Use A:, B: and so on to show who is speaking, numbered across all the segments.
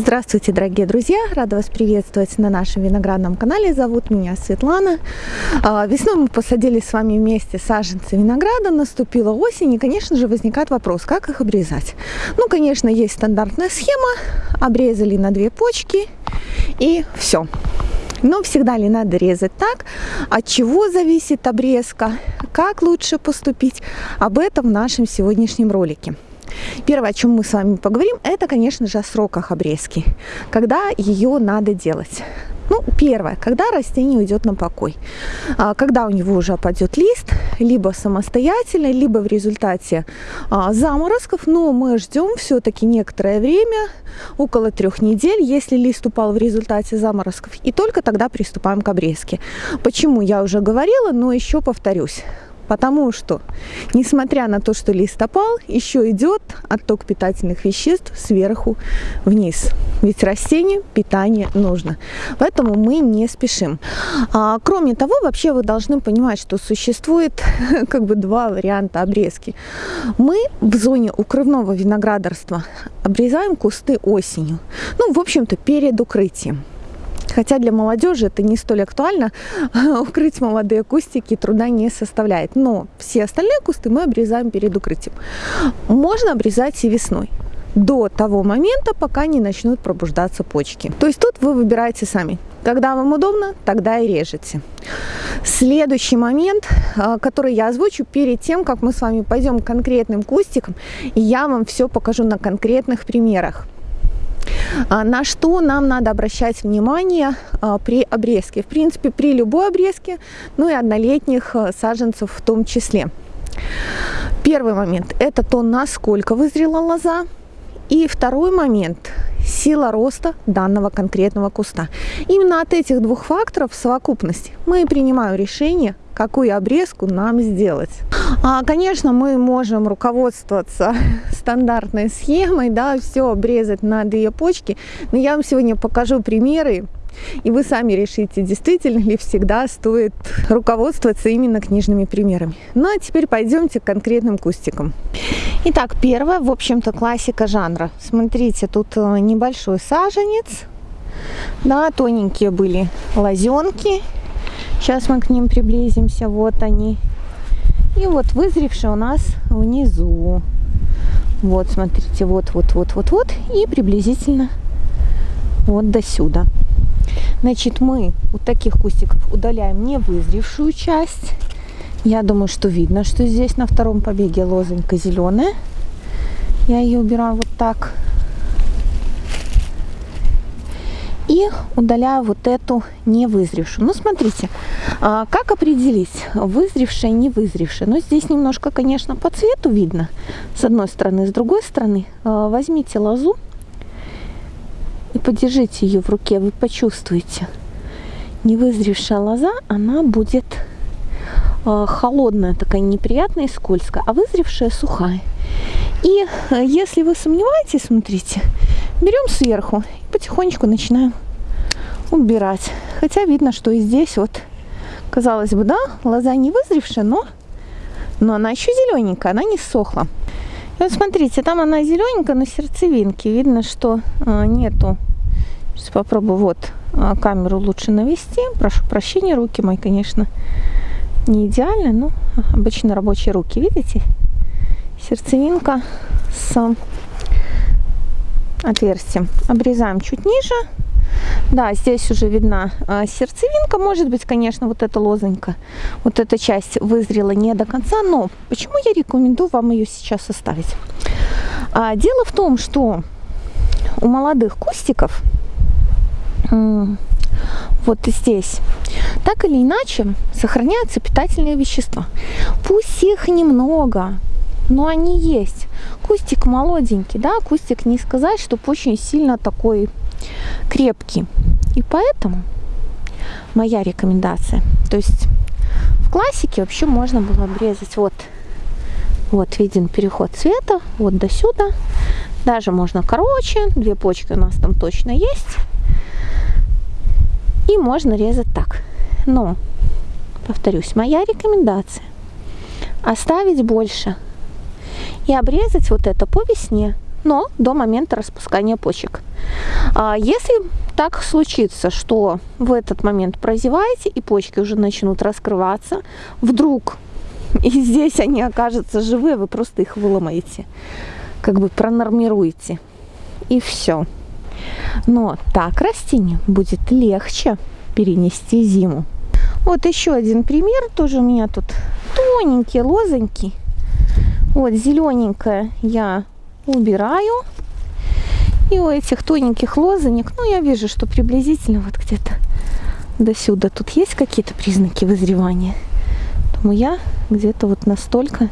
A: Здравствуйте, дорогие друзья! Рада вас приветствовать на нашем виноградном канале. Зовут меня Светлана. А, весной мы посадили с вами вместе саженцы винограда, наступила осень, и, конечно же, возникает вопрос, как их обрезать. Ну, конечно, есть стандартная схема, обрезали на две почки, и все. Но всегда ли надо резать так? От чего зависит обрезка? Как лучше поступить? Об этом в нашем сегодняшнем ролике. Первое, о чем мы с вами поговорим, это, конечно же, о сроках обрезки. Когда ее надо делать. Ну, первое, когда растение уйдет на покой. А, когда у него уже опадет лист, либо самостоятельно, либо в результате а, заморозков, но мы ждем все-таки некоторое время, около трех недель, если лист упал в результате заморозков, и только тогда приступаем к обрезке. Почему, я уже говорила, но еще повторюсь. Потому что, несмотря на то, что лист опал, еще идет отток питательных веществ сверху вниз. Ведь растению питание нужно. Поэтому мы не спешим. А, кроме того, вообще вы должны понимать, что существует как бы два варианта обрезки. Мы в зоне укрывного виноградарства обрезаем кусты осенью. Ну, в общем-то, перед укрытием. Хотя для молодежи это не столь актуально, укрыть молодые кустики труда не составляет. Но все остальные кусты мы обрезаем перед укрытием. Можно обрезать и весной до того момента, пока не начнут пробуждаться почки. То есть тут вы выбираете сами. Когда вам удобно, тогда и режете. Следующий момент, а, который я озвучу перед тем, как мы с вами пойдем к конкретным кустикам, я вам все покажу на конкретных примерах. А, на что нам надо обращать внимание а, при обрезке? В принципе, при любой обрезке, ну и однолетних а, саженцев в том числе. Первый момент – это то, насколько вызрела лоза. И второй момент – сила роста данного конкретного куста. Именно от этих двух факторов в совокупности мы принимаем решение, какую обрезку нам сделать. А, конечно, мы можем руководствоваться стандартной схемой, да, все обрезать на две почки, но я вам сегодня покажу примеры, и вы сами решите, действительно ли всегда стоит руководствоваться именно книжными примерами. Ну а теперь пойдемте к конкретным кустикам. Итак, первое, в общем-то, классика жанра. Смотрите, тут э, небольшой саженец, да, тоненькие были лозенки. Сейчас мы к ним приблизимся, вот они. И вот вызревшие у нас внизу. Вот, смотрите, вот, вот, вот, вот, вот. И приблизительно вот до сюда. Значит, мы у таких кустиков удаляем не вызревшую часть. Я думаю, что видно, что здесь на втором побеге лозонька зеленая. Я ее убираю вот так. И удаляю вот эту невызревшую. Ну, смотрите, а, как определить, вызревшая, не вызревшая. Ну, здесь немножко, конечно, по цвету видно, с одной стороны, с другой стороны. А, возьмите лозу и подержите ее в руке, вы почувствуете. Невызревшая лоза, она будет а, холодная, такая неприятная и скользкая, а вызревшая сухая. И если вы сомневаетесь, смотрите, берем сверху потихонечку начинаем убирать. Хотя видно, что и здесь вот, казалось бы, да, лоза не вызревшая, но, но она еще зелененькая, она не сохла. И вот смотрите, там она зелененькая, но сердцевинки. Видно, что а, нету. Сейчас попробую вот а, камеру лучше навести. Прошу прощения, руки мои, конечно, не идеальны, но обычно рабочие руки, видите? Сердцевинка с отверстием. Обрезаем чуть ниже. Да, здесь уже видна а, сердцевинка. Может быть, конечно, вот эта лозонька, вот эта часть вызрела не до конца. Но почему я рекомендую вам ее сейчас оставить? А, дело в том, что у молодых кустиков вот здесь, так или иначе сохраняются питательные вещества. Пусть их немного, но они есть. Кустик молоденький, да, кустик не сказать, чтобы очень сильно такой крепкий. И поэтому моя рекомендация, то есть в классике вообще можно было обрезать вот, вот виден переход цвета, вот до сюда. Даже можно короче, две почки у нас там точно есть. И можно резать так. Но, повторюсь, моя рекомендация оставить больше и обрезать вот это по весне, но до момента распускания почек. А если так случится, что в этот момент прозеваете и почки уже начнут раскрываться, вдруг и здесь они окажутся живые, вы просто их выломаете, как бы пронормируете, и все. Но так растению будет легче перенести зиму. Вот еще один пример, тоже у меня тут тоненький, лозонький. Вот зелененькое я убираю. И у этих тоненьких лозонек, ну я вижу, что приблизительно вот где-то до сюда тут есть какие-то признаки вызревания. Поэтому я где-то вот настолько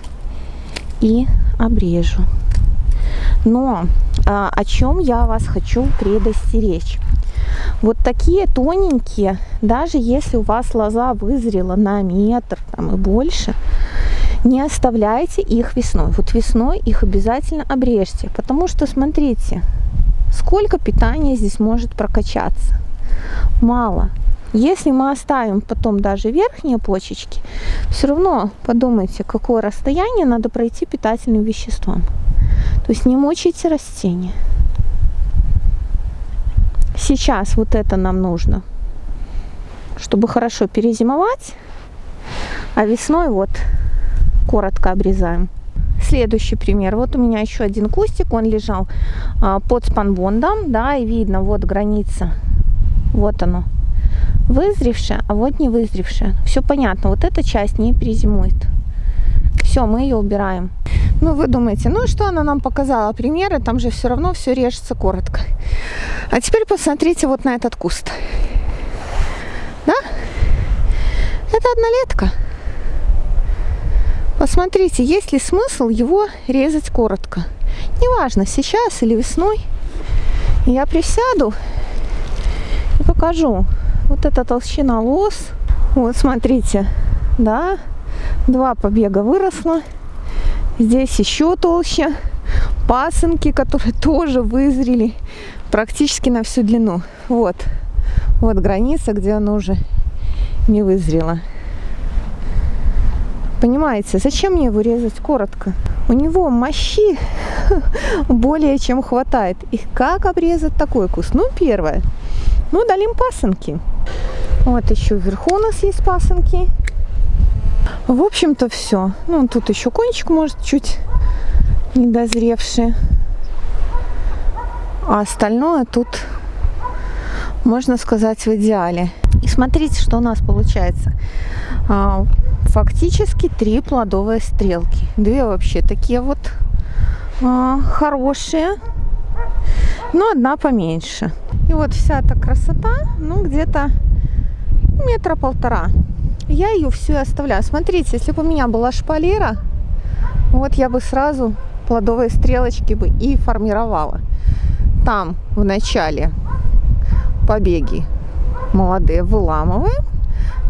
A: и обрежу. Но а, о чем я вас хочу предостеречь. Вот такие тоненькие, даже если у вас лоза вызрела на метр там, и больше, не оставляйте их весной. Вот весной их обязательно обрежьте, потому что, смотрите, сколько питания здесь может прокачаться. Мало. Если мы оставим потом даже верхние почечки, все равно подумайте, какое расстояние надо пройти питательным веществам. То есть не мучайте растения. Сейчас вот это нам нужно, чтобы хорошо перезимовать, а весной вот коротко обрезаем. Следующий пример. Вот у меня еще один кустик, он лежал а, под спанбондом, да, и видно, вот граница, вот оно, вызревшая, а вот не вызревшая. Все понятно, вот эта часть не перезимует. Все, мы ее убираем. Ну, вы думаете, ну что она нам показала примеры, там же все равно все режется коротко. А теперь посмотрите вот на этот куст. Да? Это однолетка. Посмотрите, есть ли смысл его резать коротко. Неважно, сейчас или весной. Я присяду и покажу. Вот эта толщина лос. Вот, смотрите, да, два побега выросло. Здесь еще толще. Пасынки, которые тоже вызрели практически на всю длину. Вот, вот граница, где она уже не вызрела. Понимаете, зачем мне его резать коротко? У него мощи более чем хватает. И как обрезать такой куст? Ну, первое. Ну, долим пасынки. Вот еще вверху у нас есть пасынки. В общем-то, все. Ну, тут еще кончик может чуть недозревший. А остальное тут, можно сказать, в идеале. Смотрите, что у нас получается. А, фактически три плодовые стрелки. Две вообще такие вот а, хорошие, но одна поменьше. И вот вся эта красота, ну где-то метра полтора. Я ее все оставляю. Смотрите, если бы у меня была шпалера, вот я бы сразу плодовые стрелочки бы и формировала. Там в начале побеги молодые выламываем,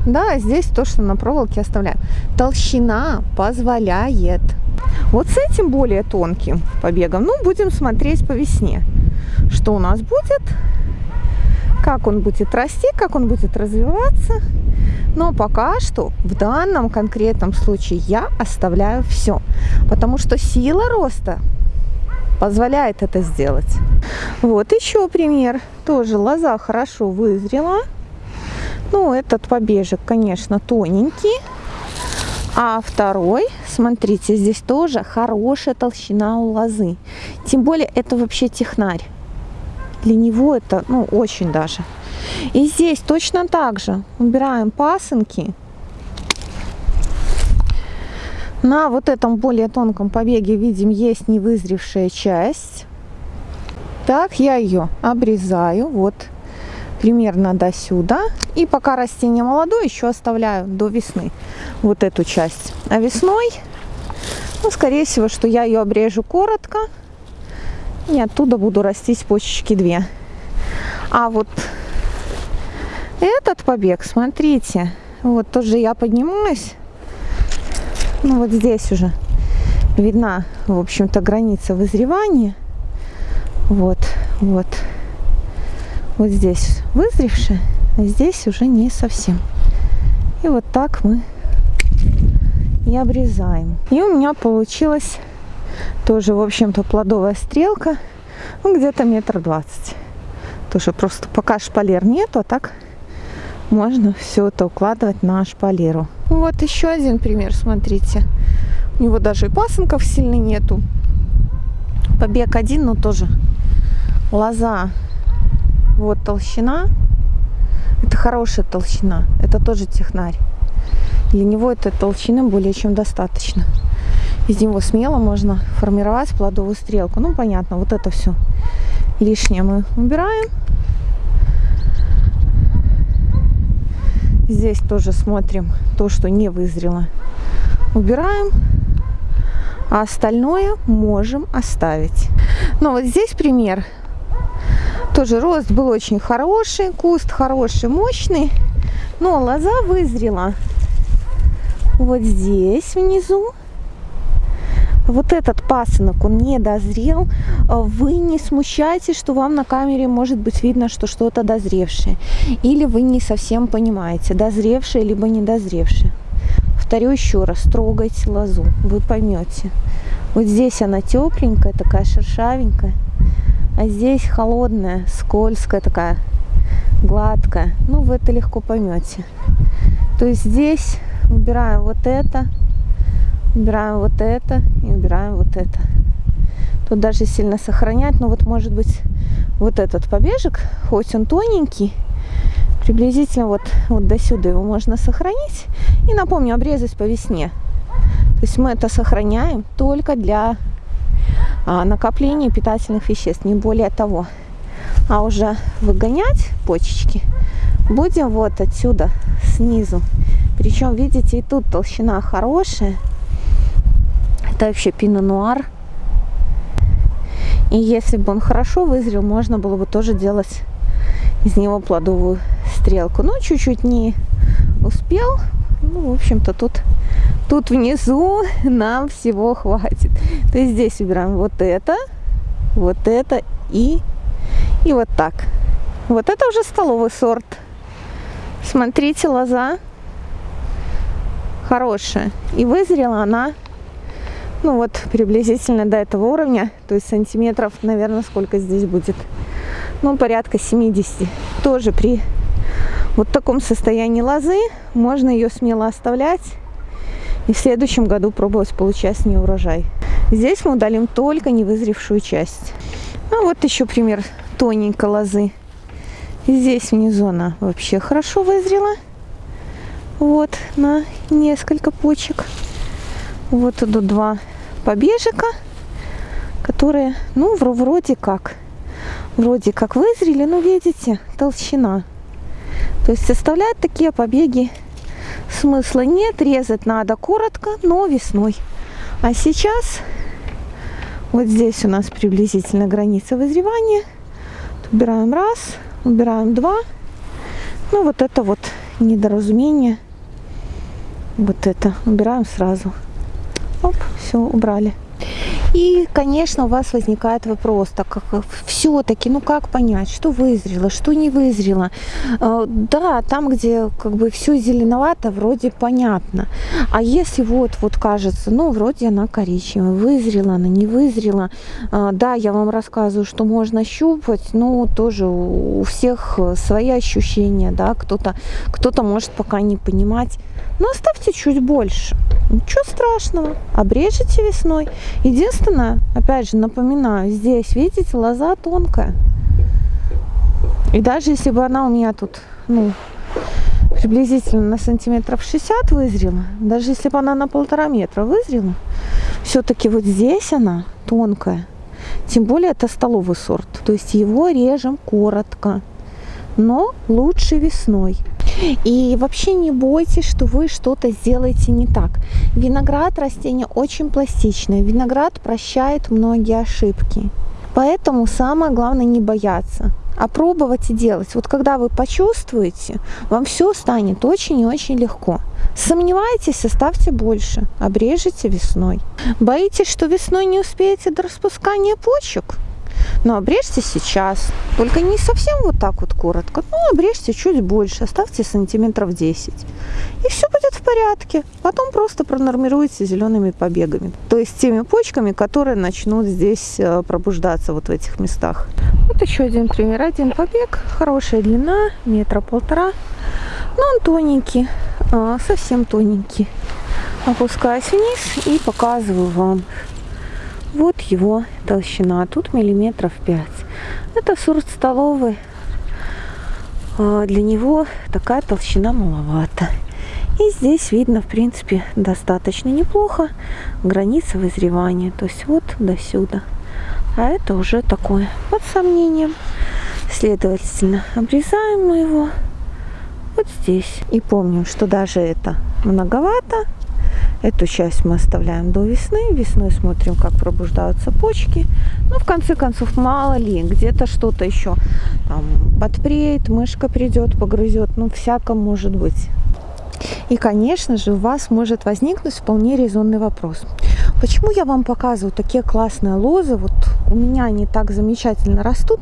A: да, здесь то, что на проволоке оставляем. Толщина позволяет. Вот с этим более тонким побегом, ну, будем смотреть по весне, что у нас будет, как он будет расти, как он будет развиваться. Но пока что в данном конкретном случае я оставляю все, потому что сила роста позволяет это сделать. Вот еще пример. Тоже лоза хорошо вызрела. Ну, этот побежек, конечно, тоненький. А второй, смотрите, здесь тоже хорошая толщина у лозы. Тем более, это вообще технарь. Для него это, ну, очень даже. И здесь точно так же убираем пасынки. На вот этом более тонком побеге, видим, есть невызревшая часть. Так, я ее обрезаю. Вот примерно до сюда. И пока растение молодое, еще оставляю до весны вот эту часть. А весной, ну, скорее всего, что я ее обрежу коротко. И оттуда буду растить почечки две. А вот этот побег, смотрите, вот тоже я поднимаюсь. Ну, вот здесь уже видна, в общем-то, граница вызревания. Вот, вот вот здесь вызревшие, а здесь уже не совсем. И вот так мы и обрезаем. И у меня получилось Тоже, в общем-то, плодовая стрелка. Ну, где-то метр двадцать. Тоже просто пока шпалер нету, а так можно все это укладывать на шпалеру. Вот еще один пример, смотрите. У него даже и пасынков сильно нету. Побег один, но тоже лоза. Вот толщина. Это хорошая толщина. Это тоже технарь. Для него этой толщины более чем достаточно. Из него смело можно формировать плодовую стрелку. Ну, понятно, вот это все лишнее мы убираем. Здесь тоже смотрим то, что не вызрело. Убираем. А остальное можем оставить. Но вот здесь пример. Тоже рост был очень хороший, куст хороший, мощный. Но лоза вызрела вот здесь внизу. Вот этот пасынок, он не дозрел. Вы не смущайтесь, что вам на камере может быть видно, что что-то дозревшее. Или вы не совсем понимаете, дозревшее либо недозревшее. Повторю еще раз, трогайте лозу, вы поймете. Вот здесь она тепленькая, такая шершавенькая, а здесь холодная, скользкая такая, гладкая. Ну, вы это легко поймете. То есть здесь убираем вот это, убираем вот это и убираем вот это. Тут даже сильно сохранять, но вот может быть вот этот побежек, хоть он тоненький, приблизительно вот, вот до сюда его можно сохранить. И напомню, обрезать по весне. То есть мы это сохраняем только для а, накопления питательных веществ, не более того. А уже выгонять почечки будем вот отсюда, снизу. Причем, видите, и тут толщина хорошая. Это вообще пино-нуар. И если бы он хорошо вызрел, можно было бы тоже делать из него плодовую стрелку. Но чуть-чуть не успел. Ну, в общем-то, тут, тут внизу нам всего хватит. То есть здесь убираем вот это, вот это и, и вот так. Вот это уже столовый сорт. Смотрите, лоза хорошая. И вызрела она, ну вот, приблизительно до этого уровня. То есть сантиметров, наверное, сколько здесь будет? Ну, порядка 70. Тоже при вот таком состоянии лозы можно ее смело оставлять и в следующем году пробовать получать с нее урожай. Здесь мы удалим только невызревшую часть. А вот еще пример тоненькой лозы. здесь внизу она вообще хорошо вызрела. Вот на несколько почек. Вот идут два побежика, которые, ну, вроде как, вроде как вызрели, но видите, толщина. То есть составлять такие побеги смысла нет, резать надо коротко, но весной. А сейчас вот здесь у нас приблизительно граница вызревания. Убираем раз, убираем два. Ну вот это вот недоразумение вот это убираем сразу. Оп, все, убрали. И, конечно, у вас возникает вопрос, так как все-таки, ну как понять, что вызрело, что не вызрело. А, да, там, где как бы все зеленовато, вроде понятно. А если вот, вот кажется, ну вроде она коричневая, вызрела она, не вызрела. А, да, я вам рассказываю, что можно щупать, но тоже у всех свои ощущения, да, кто-то кто, -то, может пока не понимать. Но оставьте чуть больше. Ничего страшного. Обрежете весной. Единственное, опять же, напоминаю, здесь, видите, лоза тонкая. И даже если бы она у меня тут, ну, приблизительно на сантиметров 60 вызрела, даже если бы она на полтора метра вызрела, все-таки вот здесь она тонкая. Тем более это столовый сорт. То есть его режем коротко, но лучше весной. И вообще не бойтесь, что вы что-то сделаете не так. Виноград растение очень пластичное. Виноград прощает многие ошибки. Поэтому самое главное не бояться, а пробовать и делать. Вот когда вы почувствуете, вам все станет очень и очень легко. Сомневаетесь, оставьте больше, обрежете весной. Боитесь, что весной не успеете до распускания почек? Но обрежьте сейчас. Только не совсем вот так вот коротко. Ну, обрежьте чуть больше. Оставьте сантиметров 10. И все будет в порядке. Потом просто пронормируйте зелеными побегами. То есть теми почками, которые начнут здесь э, пробуждаться вот в этих местах. Вот еще один пример. Один побег. Хорошая длина. Метра полтора. Но он тоненький. А, совсем тоненький. Опускаюсь вниз и показываю вам вот его толщина. Тут миллиметров 5. Это сорт столовый. А, для него такая толщина маловато. И здесь видно, в принципе, достаточно неплохо граница вызревания. То есть вот до сюда. А это уже такое под сомнением. Следовательно, обрезаем мы его вот здесь. И помним, что даже это многовато. Эту часть мы оставляем до весны. Весной смотрим, как пробуждаются почки. Ну, в конце концов, мало ли, где-то что-то еще там подпреет, мышка придет, погрызет. Ну, всяко может быть. И, конечно же, у вас может возникнуть вполне резонный вопрос. Почему я вам показываю такие классные лозы? Вот у меня они так замечательно растут,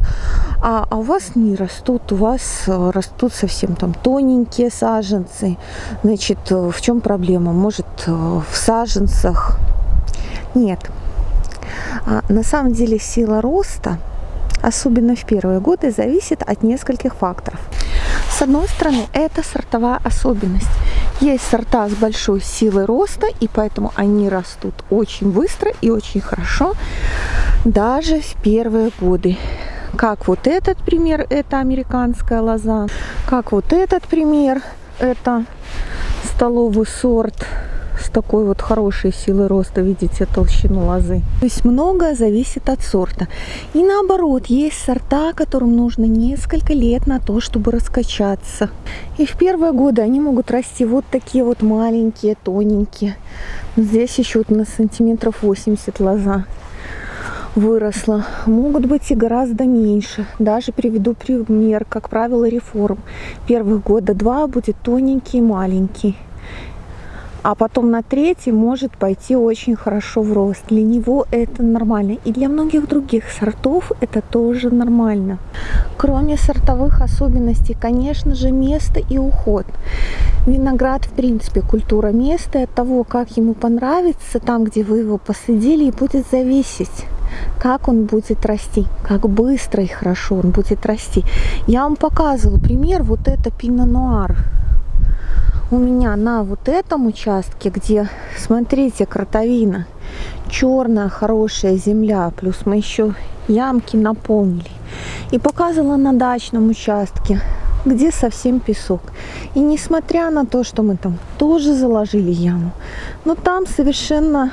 A: а, а у вас не растут, у вас э, растут совсем там тоненькие саженцы. Значит, э, в чем проблема? Может, э, в саженцах? Нет. А, на самом деле сила роста, особенно в первые годы, зависит от нескольких факторов. С одной стороны, это сортовая особенность. Есть сорта с большой силой роста, и поэтому они растут очень быстро и очень хорошо, даже в первые годы. Как вот этот пример, это американская лоза. Как вот этот пример, это столовый сорт с такой вот хорошей силой роста, видите, толщину лозы. То есть многое зависит от сорта. И наоборот, есть сорта, которым нужно несколько лет на то, чтобы раскачаться. И в первые годы они могут расти вот такие вот маленькие, тоненькие. Здесь еще вот на сантиметров 80 лоза выросла. Могут быть и гораздо меньше. Даже приведу пример, как правило, реформ. Первых года два будет тоненький и маленький а потом на третий может пойти очень хорошо в рост. Для него это нормально. И для многих других сортов это тоже нормально. Кроме сортовых особенностей, конечно же, место и уход. Виноград, в принципе, культура места от того, как ему понравится, там, где вы его посадили, и будет зависеть как он будет расти, как быстро и хорошо он будет расти. Я вам показывала пример, вот это пино-нуар у меня на вот этом участке, где, смотрите, кротовина, черная хорошая земля, плюс мы еще ямки наполнили. И показывала на дачном участке, где совсем песок. И несмотря на то, что мы там тоже заложили яму, но там совершенно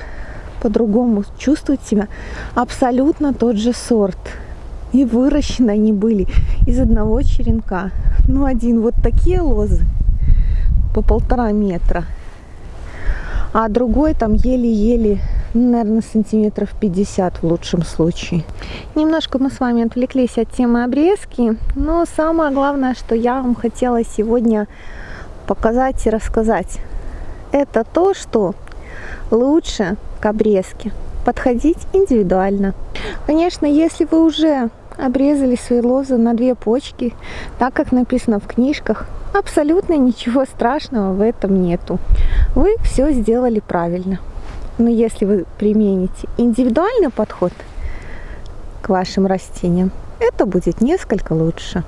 A: по-другому чувствует себя абсолютно тот же сорт. И выращены они были из одного черенка. Ну, один вот такие лозы, по полтора метра. А другой там еле-еле, ну, наверное, сантиметров 50 в лучшем случае. Немножко мы с вами отвлеклись от темы обрезки, но самое главное, что я вам хотела сегодня показать и рассказать, это то, что лучше к обрезке подходить индивидуально. Конечно, если вы уже обрезали свои лозы на две почки, так как написано в книжках, абсолютно ничего страшного в этом нету. Вы все сделали правильно. Но если вы примените индивидуальный подход к вашим растениям, это будет несколько лучше.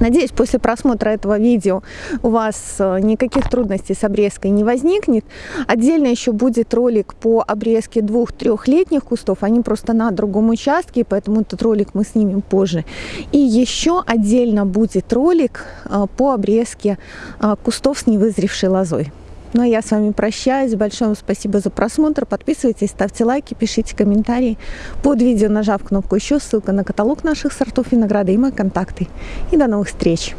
A: Надеюсь, после просмотра этого видео у вас э, никаких трудностей с обрезкой не возникнет. Отдельно еще будет ролик по обрезке двух-трехлетних кустов. Они просто на другом участке, поэтому этот ролик мы снимем позже. И еще отдельно будет ролик э, по обрезке э, кустов с невызревшей лозой. Ну а я с вами прощаюсь. Большое вам спасибо за просмотр. Подписывайтесь, ставьте лайки, пишите комментарии. Под видео нажав кнопку еще, ссылка на каталог наших сортов винограда и мои контакты. И до новых встреч!